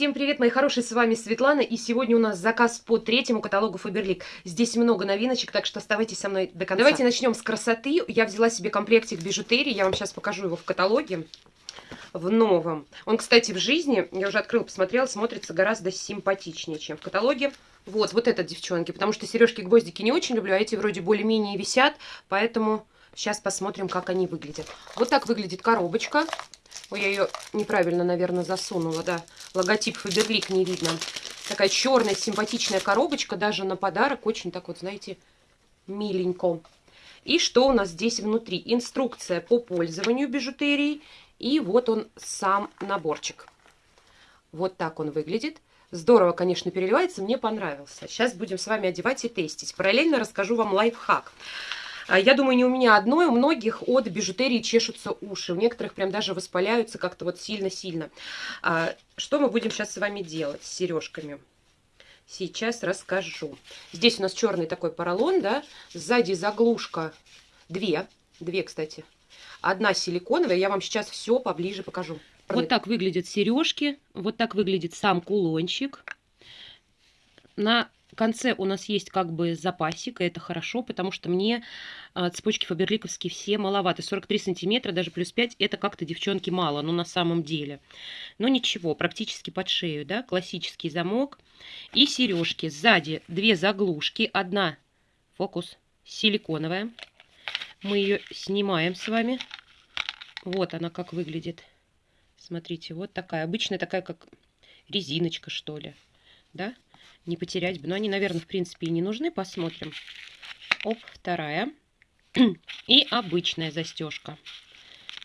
Всем привет, мои хорошие, с вами Светлана, и сегодня у нас заказ по третьему каталогу Фаберлик. Здесь много новиночек, так что оставайтесь со мной до конца. Давайте начнем с красоты. Я взяла себе комплектик бижутерии, я вам сейчас покажу его в каталоге, в новом. Он, кстати, в жизни, я уже открыла, посмотрела, смотрится гораздо симпатичнее, чем в каталоге. Вот, вот этот, девчонки, потому что сережки-гвоздики не очень люблю, а эти вроде более-менее висят, поэтому сейчас посмотрим, как они выглядят. Вот так выглядит коробочка. Ой, я ее неправильно, наверное, засунула, да. Логотип Фаберлик не видно. Такая черная симпатичная коробочка, даже на подарок. Очень так вот, знаете, миленько. И что у нас здесь внутри? Инструкция по пользованию бижутерией. И вот он сам наборчик. Вот так он выглядит. Здорово, конечно, переливается, мне понравился. Сейчас будем с вами одевать и тестить. Параллельно расскажу вам лайфхак. А, я думаю, не у меня одной, у многих от бижутерии чешутся уши. У некоторых прям даже воспаляются как-то вот сильно-сильно. А, что мы будем сейчас с вами делать с сережками? Сейчас расскажу. Здесь у нас черный такой поролон, да, сзади заглушка две, две, кстати. Одна силиконовая, я вам сейчас все поближе покажу. Вот так выглядят сережки, вот так выглядит сам кулончик. На конце у нас есть как бы запасик, и это хорошо, потому что мне а, цепочки фаберликовские все маловаты. 43 сантиметра, даже плюс 5, это как-то, девчонки, мало, ну на самом деле. Но ничего, практически под шею, да, классический замок. И сережки. Сзади две заглушки, одна, фокус, силиконовая. Мы ее снимаем с вами. Вот она как выглядит. Смотрите, вот такая, обычная такая, как резиночка, что ли, да, не потерять бы. Но они, наверное, в принципе и не нужны. Посмотрим. Оп, вторая. И обычная застежка.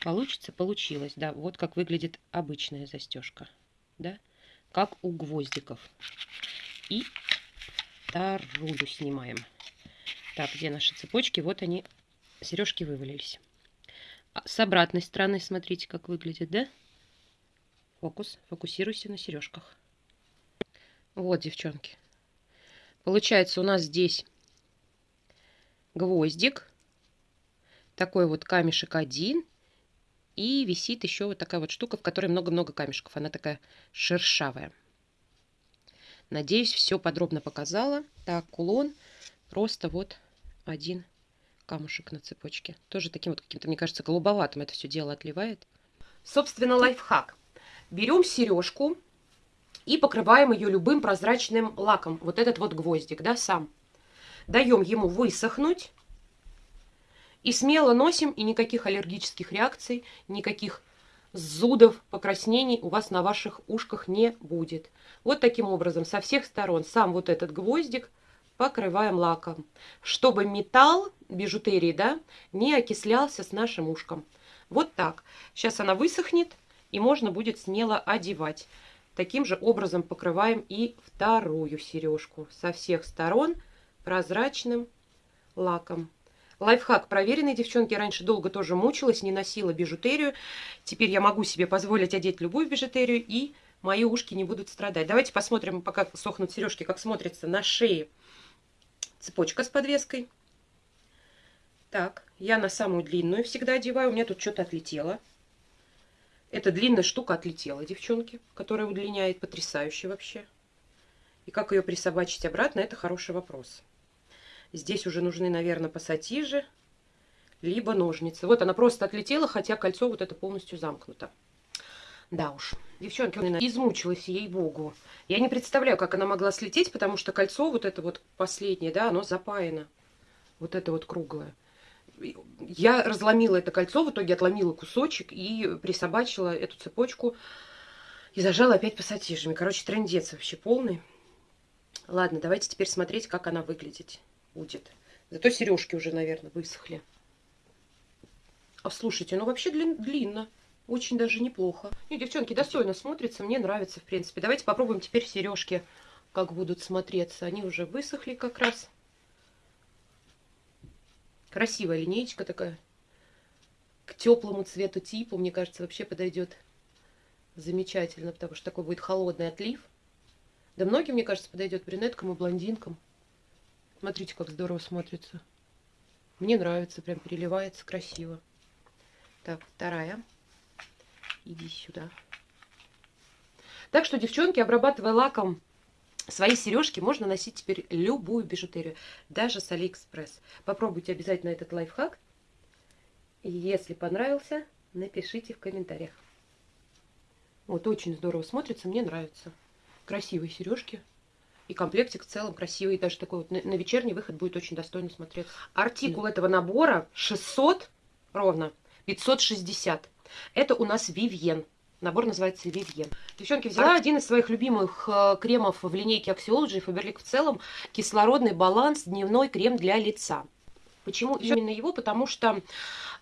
Получится? Получилось, да. Вот как выглядит обычная застежка. Да? Как у гвоздиков. И вторую снимаем. Так, где наши цепочки? Вот они, сережки вывалились. А с обратной стороны, смотрите, как выглядит, да? Фокус. Фокусируйся на сережках. Вот, девчонки. Получается, у нас здесь гвоздик. Такой вот камешек один. И висит еще вот такая вот штука, в которой много-много камешков. Она такая шершавая. Надеюсь, все подробно показала. Так, кулон. Просто вот один камушек на цепочке. Тоже таким вот каким-то, мне кажется, голубоватым это все дело отливает. Собственно, лайфхак. Берем сережку и покрываем ее любым прозрачным лаком. Вот этот вот гвоздик, да, сам. Даем ему высохнуть. И смело носим, и никаких аллергических реакций, никаких зудов, покраснений у вас на ваших ушках не будет. Вот таким образом со всех сторон сам вот этот гвоздик покрываем лаком, чтобы металл бижутерии да, не окислялся с нашим ушком. Вот так. Сейчас она высохнет, и можно будет смело одевать. Таким же образом покрываем и вторую сережку со всех сторон прозрачным лаком. Лайфхак проверенный, девчонки. раньше долго тоже мучилась, не носила бижутерию. Теперь я могу себе позволить одеть любую бижутерию, и мои ушки не будут страдать. Давайте посмотрим, пока сохнут сережки, как смотрится на шее цепочка с подвеской. Так, я на самую длинную всегда одеваю. У меня тут что-то отлетело. Эта длинная штука отлетела, девчонки, которая удлиняет потрясающе вообще. И как ее присобачить обратно, это хороший вопрос. Здесь уже нужны, наверное, пассатижи, либо ножницы. Вот она просто отлетела, хотя кольцо вот это полностью замкнуто. Да уж, девчонки, измучилась, ей-богу. Я не представляю, как она могла слететь, потому что кольцо вот это вот последнее, да, оно запаяно. Вот это вот круглое я разломила это кольцо, в итоге отломила кусочек и присобачила эту цепочку и зажала опять пассатижами. Короче, трендец вообще полный. Ладно, давайте теперь смотреть, как она выглядеть будет. Зато сережки уже, наверное, высохли. А слушайте, ну вообще длин, длинно. Очень даже неплохо. И, девчонки, достойно смотрится. Мне нравится, в принципе. Давайте попробуем теперь сережки, как будут смотреться. Они уже высохли как раз. Красивая линеечка такая. К теплому цвету типу, мне кажется, вообще подойдет замечательно, потому что такой будет холодный отлив. Да многим, мне кажется, подойдет брюнеткам и блондинкам. Смотрите, как здорово смотрится. Мне нравится, прям переливается красиво. Так, вторая. Иди сюда. Так что, девчонки, обрабатывая лаком Свои сережки можно носить теперь любую бижутерию, даже с Алиэкспресс. Попробуйте обязательно этот лайфхак. И если понравился, напишите в комментариях. Вот очень здорово смотрится, мне нравится. Красивые сережки. И комплектик в целом красивый. Даже такой вот на, на вечерний выход будет очень достойно смотреться. Артикул да. этого набора 600 ровно, 560. Это у нас Вивьен. Набор называется Вивьен. Девчонки, взяла один из своих любимых э, кремов в линейке Axiology, Faberlic в целом, кислородный баланс, дневной крем для лица. Почему именно его? Потому что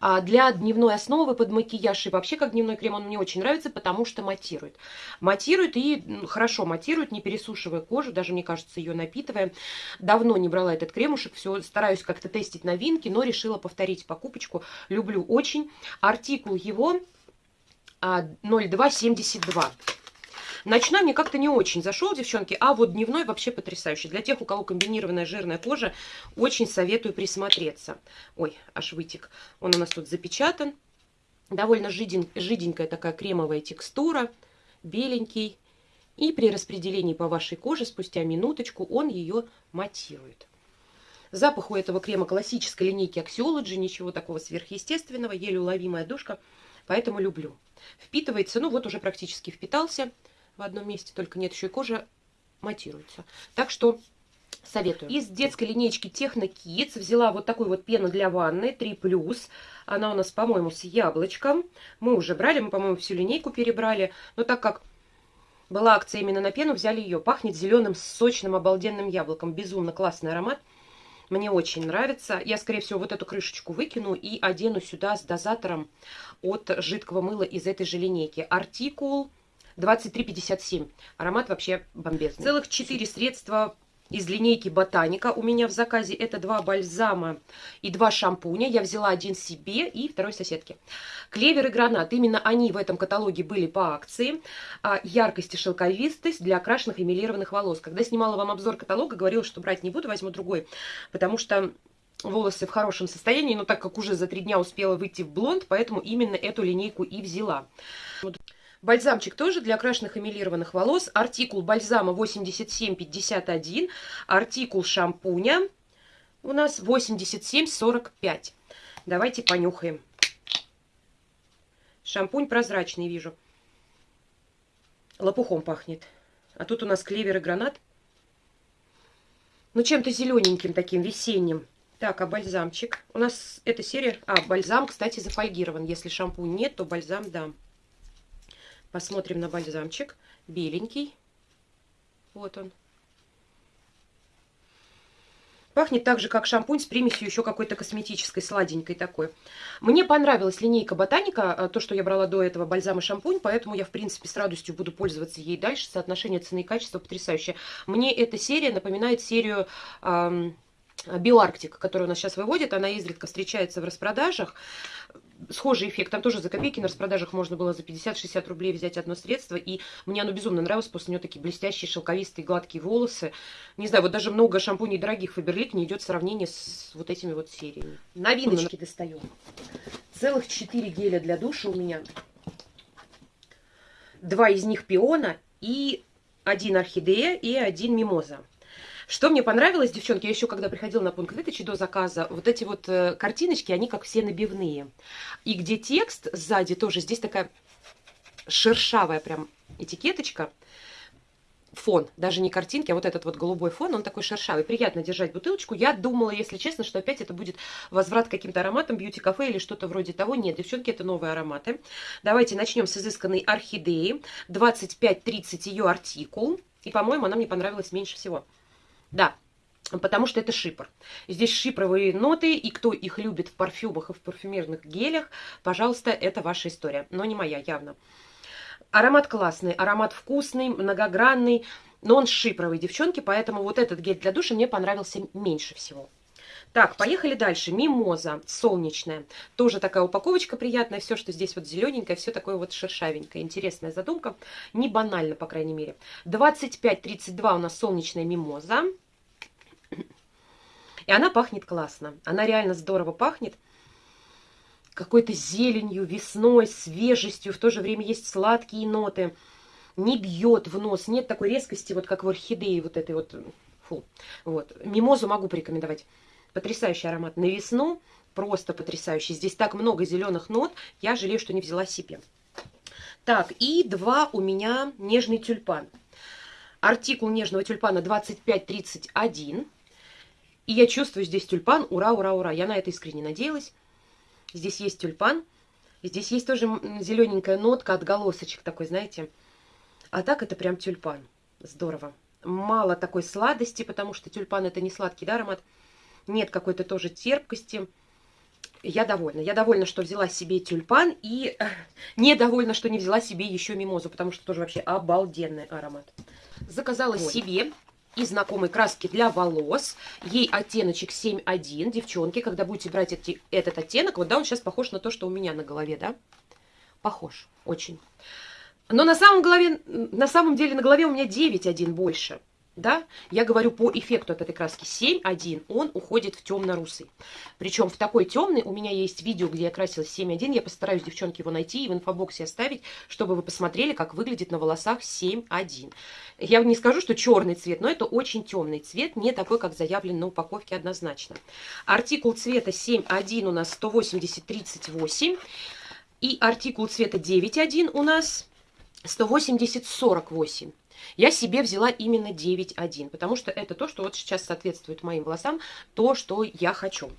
а, для дневной основы под макияж и вообще как дневной крем он мне очень нравится, потому что матирует. Матирует и хорошо матирует, не пересушивая кожу, даже, мне кажется, ее напитывая. Давно не брала этот кремушек, все стараюсь как-то тестить новинки, но решила повторить покупочку. Люблю очень. Артикул его 0272. А, Ночной мне как-то не очень зашел, девчонки, а вот дневной вообще потрясающий. Для тех, у кого комбинированная жирная кожа, очень советую присмотреться. Ой, аж вытек. Он у нас тут запечатан. Довольно жиден, жиденькая такая кремовая текстура, беленький. И при распределении по вашей коже спустя минуточку он ее матирует. Запах у этого крема классической линейки Axiology, ничего такого сверхъестественного, еле уловимая душка, поэтому люблю. Впитывается, ну вот уже практически впитался в одном месте, только нет еще и кожа матируется. Так что советую. Из детской линейки Техно Kids взяла вот такую вот пену для ванны 3+. Она у нас, по-моему, с яблочком. Мы уже брали, мы, по-моему, всю линейку перебрали. Но так как была акция именно на пену, взяли ее. Пахнет зеленым, сочным, обалденным яблоком. Безумно классный аромат. Мне очень нравится. Я, скорее всего, вот эту крышечку выкину и одену сюда с дозатором от жидкого мыла из этой же линейки. Артикул 23,57. Аромат вообще бомбезный. Целых 4 средства из линейки Ботаника. У меня в заказе это два бальзама и два шампуня. Я взяла один себе и второй соседке. Клевер и гранат. Именно они в этом каталоге были по акции. А, яркость и шелковистость для окрашенных и милированных волос. Когда снимала вам обзор каталога, говорила, что брать не буду, возьму другой. Потому что волосы в хорошем состоянии, но так как уже за три дня успела выйти в блонд, поэтому именно эту линейку и взяла. Бальзамчик тоже для окрашенных эмилированных волос. Артикул бальзама 8751. Артикул шампуня у нас 8745. Давайте понюхаем. Шампунь прозрачный вижу. Лопухом пахнет. А тут у нас клевер и гранат. Ну, чем-то зелененьким таким, весенним. Так, а бальзамчик? У нас эта серия... А, бальзам, кстати, зафольгирован. Если шампунь нет, то бальзам дам. Посмотрим на бальзамчик. Беленький. Вот он. Пахнет так же, как шампунь с примесью еще какой-то косметической, сладенькой такой. Мне понравилась линейка Ботаника, э, то, что я брала до этого бальзам и шампунь, поэтому я, в принципе, с радостью буду пользоваться ей дальше. Соотношение цены и качества потрясающее. Мне эта серия напоминает серию... Эм, Биоарктик, которая у нас сейчас выводит, она изредка встречается в распродажах схожий эффект. Там тоже за копейки на распродажах можно было за 50-60 рублей взять одно средство. И мне оно безумно нравилось. После него такие блестящие, шелковистые, гладкие волосы. Не знаю, вот даже много шампуней дорогих Фаберлик не идет в сравнение с вот этими вот сериями. Новиночки достаю. Целых 4 геля для душа у меня. Два из них пиона и один орхидея и один мимоза. Что мне понравилось, девчонки, я еще когда приходила на пункт выдачи до заказа, вот эти вот э, картиночки, они как все набивные. И где текст сзади тоже, здесь такая шершавая прям этикеточка, фон, даже не картинки, а вот этот вот голубой фон, он такой шершавый. Приятно держать бутылочку. Я думала, если честно, что опять это будет возврат каким-то ароматам, бьюти-кафе или что-то вроде того. Нет, девчонки, это новые ароматы. Давайте начнем с изысканной орхидеи. 25-30 ее артикул. И, по-моему, она мне понравилась меньше всего. Да, потому что это шипр. Здесь шипровые ноты, и кто их любит в парфюмах и в парфюмерных гелях, пожалуйста, это ваша история, но не моя явно. Аромат классный, аромат вкусный, многогранный, но он шипровый, девчонки, поэтому вот этот гель для душа мне понравился меньше всего. Так, поехали дальше. Мимоза солнечная. Тоже такая упаковочка приятная. Все, что здесь вот зелененькое, все такое вот шершавенькое. Интересная задумка. Не банально, по крайней мере. 25-32 у нас солнечная мимоза. И она пахнет классно. Она реально здорово пахнет. Какой-то зеленью, весной, свежестью. В то же время есть сладкие ноты. не бьет в нос, нет такой резкости, вот как в орхидее вот этой вот, фу, вот. Мимозу могу порекомендовать. Потрясающий аромат на весну, просто потрясающий. Здесь так много зеленых нот, я жалею, что не взяла себе. Так, и два у меня нежный тюльпан. Артикул нежного тюльпана 2531. И я чувствую здесь тюльпан. Ура, ура, ура. Я на это искренне надеялась. Здесь есть тюльпан. Здесь есть тоже зелененькая нотка, отголосочек такой, знаете. А так это прям тюльпан. Здорово. Мало такой сладости, потому что тюльпан это не сладкий да, аромат. Нет какой-то тоже терпкости я довольна. Я довольна, что взяла себе тюльпан и э, недовольна, что не взяла себе еще мимозу, потому что тоже вообще обалденный аромат. Заказала вот. себе из знакомой краски для волос. Ей оттеночек 7.1. Девчонки, когда будете брать эти, этот оттенок, вот да, он сейчас похож на то, что у меня на голове, да? Похож, очень. Но на самом, голове, на самом деле на голове у меня 9.1 больше да, я говорю по эффекту от этой краски 7.1, он уходит в темно-русый. Причем в такой темный, у меня есть видео, где я красилась 7.1, я постараюсь, девчонки, его найти и в инфобоксе оставить, чтобы вы посмотрели, как выглядит на волосах 7.1. Я не скажу, что черный цвет, но это очень темный цвет, не такой, как заявлен на упаковке однозначно. Артикул цвета 7.1 у нас 180-38, и артикул цвета 9.1 у нас 180-48. Я себе взяла именно 9.1, потому что это то, что вот сейчас соответствует моим волосам, то, что я хочу.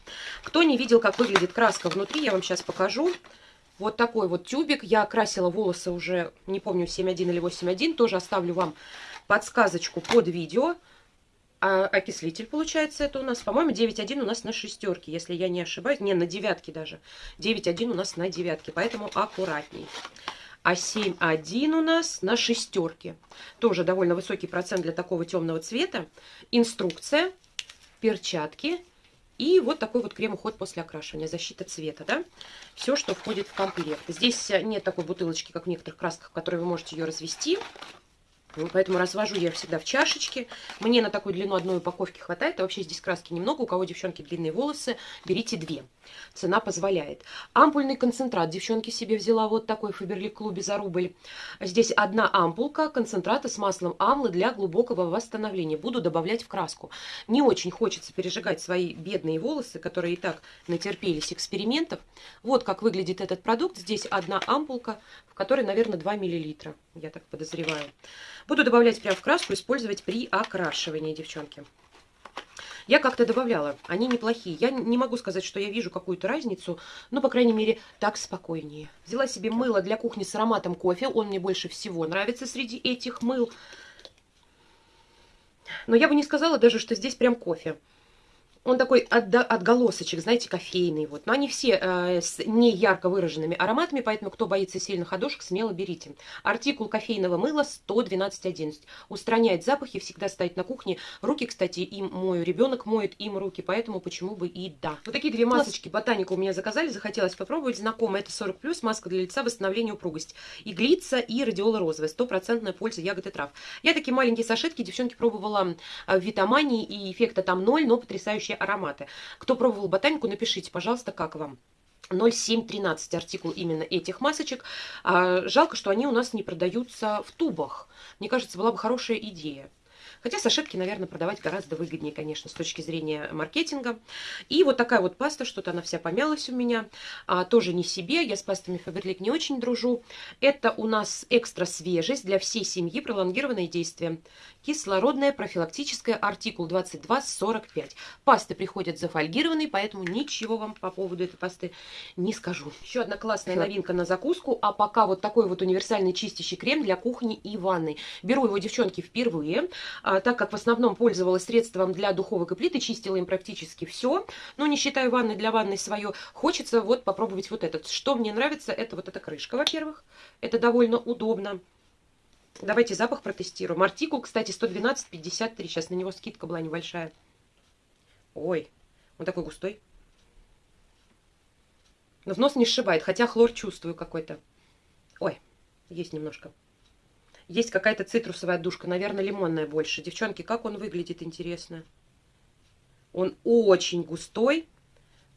Кто не видел, как выглядит краска внутри, я вам сейчас покажу. Вот такой вот тюбик. Я красила волосы уже, не помню, 7.1 или 8.1. Тоже оставлю вам подсказочку под видео. А окислитель, получается, это у нас, по-моему, 9.1 у нас на шестерке, если я не ошибаюсь. Не, на девятке даже. 9.1 у нас на девятке, поэтому аккуратней а 7,1 у нас на шестерке. Тоже довольно высокий процент для такого темного цвета. Инструкция, перчатки и вот такой вот крем-уход после окрашивания, защита цвета, да. Все, что входит в комплект. Здесь нет такой бутылочки, как в некоторых красках, в которой вы можете ее развести. Поэтому развожу я всегда в чашечке. Мне на такую длину одной упаковки хватает. А вообще здесь краски немного. У кого, девчонки, длинные волосы, берите две. Цена позволяет. Ампульный концентрат. Девчонки себе взяла вот такой в Фаберлик клубе за рубль. Здесь одна ампулка концентрата с маслом амлы для глубокого восстановления. Буду добавлять в краску. Не очень хочется пережигать свои бедные волосы, которые и так натерпелись экспериментов. Вот как выглядит этот продукт. Здесь одна ампулка, в которой, наверное, 2 миллилитра. Я так подозреваю. Буду добавлять прямо в краску, использовать при окрашивании, девчонки. Я как-то добавляла, они неплохие. Я не могу сказать, что я вижу какую-то разницу, но, по крайней мере, так спокойнее. Взяла себе мыло для кухни с ароматом кофе. Он мне больше всего нравится среди этих мыл. Но я бы не сказала даже, что здесь прям кофе. Он такой отголосочек, знаете, кофейный. Вот. Но они все э, с не ярко выраженными ароматами, поэтому кто боится сильных ходушек, смело берите. Артикул кофейного мыла 112.11. Устраняет запахи, всегда стоит на кухне. Руки, кстати, им мою. Ребенок моет им руки, поэтому почему бы и да. Вот такие две масочки ботаника у меня заказали, захотелось попробовать. Знакомая, это 40+, маска для лица, восстановление упругость. Иглица и радиола розовая, стопроцентная польза ягод и трав. Я такие маленькие сашетки, девчонки, пробовала в Витамании, и эффекта там ноль, но потрясающие ароматы. Кто пробовал ботанику, напишите, пожалуйста, как вам. 0713 артикул именно этих масочек. А, жалко, что они у нас не продаются в тубах. Мне кажется, была бы хорошая идея. Хотя сашетки, наверное, продавать гораздо выгоднее, конечно, с точки зрения маркетинга. И вот такая вот паста, что-то она вся помялась у меня. А, тоже не себе, я с пастами Фаберлик не очень дружу. Это у нас экстра свежесть для всей семьи, пролонгированное действие. Кислородная профилактическая, артикул 2245. Пасты приходят зафольгированные, поэтому ничего вам по поводу этой пасты не скажу. Еще одна классная новинка на закуску, а пока вот такой вот универсальный чистящий крем для кухни и ванной. Беру его, девчонки, впервые. А, так как в основном пользовалась средством для духовок и плиты, чистила им практически все, но не считаю ванной для ванной свое, хочется вот попробовать вот этот. Что мне нравится, это вот эта крышка, во-первых, это довольно удобно. Давайте запах протестируем. Артикул, кстати, 112,53. Сейчас на него скидка была небольшая. Ой, он такой густой. Но в нос не сшибает, хотя хлор чувствую какой-то. Ой, есть немножко. Есть какая-то цитрусовая душка, наверное, лимонная больше. Девчонки, как он выглядит, интересно. Он очень густой,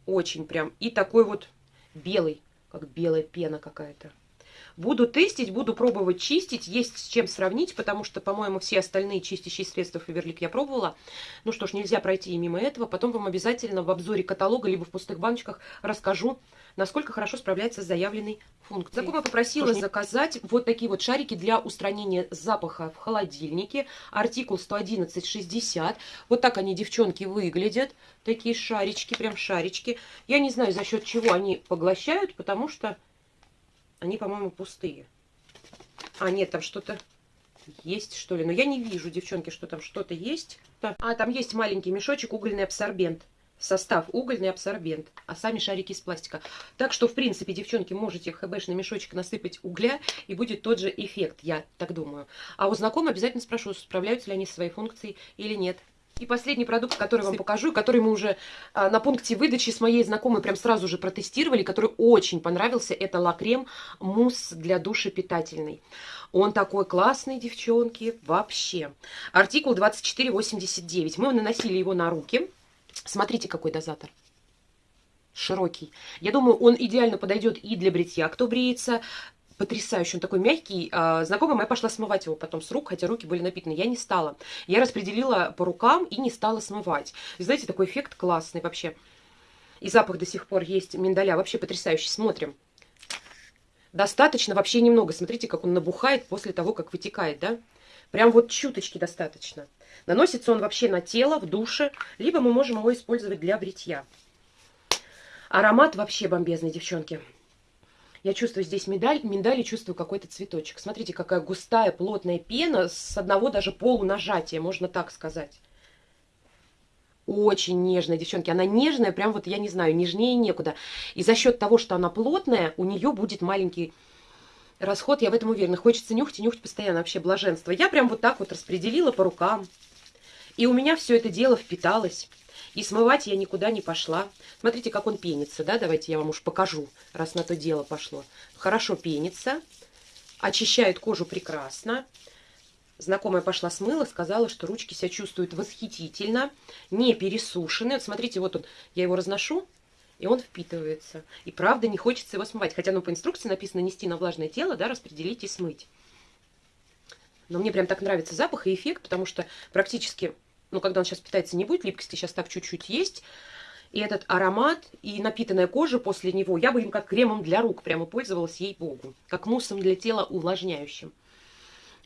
очень прям, и такой вот белый, как белая пена какая-то. Буду тестить, буду пробовать чистить, есть с чем сравнить, потому что, по-моему, все остальные чистящие средства Фаберлик я пробовала. Ну что ж, нельзя пройти и мимо этого. Потом вам обязательно в обзоре каталога, либо в пустых баночках расскажу, насколько хорошо справляется с заявленной функцией. Знакомая попросила заказать вот такие вот шарики для устранения запаха в холодильнике. Артикул 111,60. Вот так они, девчонки, выглядят. Такие шарички, прям шарички. Я не знаю, за счет чего они поглощают, потому что они, по-моему, пустые. А, нет, там что-то есть, что ли. Но я не вижу, девчонки, что там что-то есть. А, там есть маленький мешочек, угольный абсорбент состав угольный абсорбент, а сами шарики из пластика. Так что, в принципе, девчонки, можете в хэбэшный мешочек насыпать угля, и будет тот же эффект, я так думаю. А у знакомых обязательно спрошу, справляются ли они со своей функцией или нет. И последний продукт, который вам покажу, который мы уже а, на пункте выдачи с моей знакомой прям сразу же протестировали, который очень понравился, это лакрем мусс для души питательный. Он такой классный, девчонки, вообще. Артикул 2489. Мы наносили его на руки. Смотрите, какой дозатор. Широкий. Я думаю, он идеально подойдет и для бритья, кто бреется. Потрясающий, он такой мягкий. А, знакомая моя пошла смывать его потом с рук, хотя руки были напитаны. Я не стала. Я распределила по рукам и не стала смывать. И знаете, такой эффект классный вообще. И запах до сих пор есть миндаля. Вообще потрясающий. Смотрим. Достаточно, вообще немного. Смотрите, как он набухает после того, как вытекает, да? Прям вот чуточки достаточно. Наносится он вообще на тело, в душе, либо мы можем его использовать для бритья. Аромат вообще бомбезный, девчонки. Я чувствую здесь миндаль, миндаль и чувствую какой-то цветочек. Смотрите, какая густая, плотная пена с одного даже полунажатия, можно так сказать. Очень нежная, девчонки. Она нежная, прям вот, я не знаю, нежнее некуда. И за счет того, что она плотная, у нее будет маленький расход, я в этом уверена. Хочется нюхать и нюхать постоянно, вообще блаженство. Я прям вот так вот распределила по рукам. И у меня все это дело впиталось. И смывать я никуда не пошла. Смотрите, как он пенится, да? Давайте я вам уж покажу, раз на то дело пошло. Хорошо пенится, очищает кожу прекрасно. Знакомая пошла смыла, сказала, что ручки себя чувствуют восхитительно, не пересушены. Вот смотрите, вот он, я его разношу, и он впитывается. И правда не хочется его смывать. Хотя, ну, по инструкции написано нести на влажное тело, да, распределить и смыть. Но мне прям так нравится запах и эффект, потому что практически, ну, когда он сейчас питается, не будет липкости, сейчас так чуть-чуть есть. И этот аромат, и напитанная кожа после него, я бы им как кремом для рук прямо пользовалась, ей-богу. Как муссом для тела увлажняющим.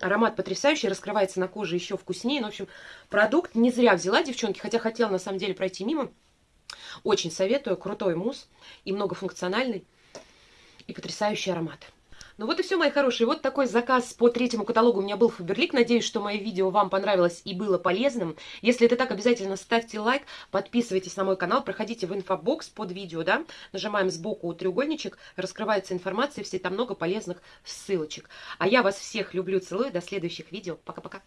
Аромат потрясающий, раскрывается на коже еще вкуснее. Ну, в общем, продукт не зря взяла, девчонки, хотя хотела на самом деле пройти мимо. Очень советую. Крутой мусс и многофункциональный. И потрясающий аромат. Ну вот и все, мои хорошие. Вот такой заказ по третьему каталогу у меня был Фаберлик. Надеюсь, что мое видео вам понравилось и было полезным. Если это так, обязательно ставьте лайк, подписывайтесь на мой канал, проходите в инфобокс под видео, да, нажимаем сбоку треугольничек, раскрывается информация, все там много полезных ссылочек. А я вас всех люблю, целую, до следующих видео. Пока-пока.